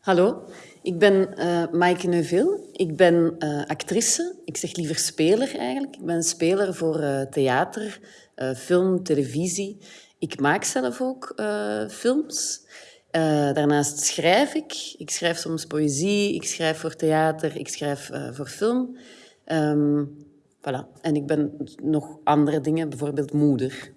Hallo, ik ben uh, Maaike Neuville. Ik ben uh, actrice. Ik zeg liever speler eigenlijk. Ik ben speler voor uh, theater, film, televisie. Ik maak zelf ook films. daarnaast schrijf ik. Ik schrijf soms poëzie, ik schrijf voor theater, ik schrijf voor film. Um, voilà. En ik ben nog andere dingen, bijvoorbeeld moeder.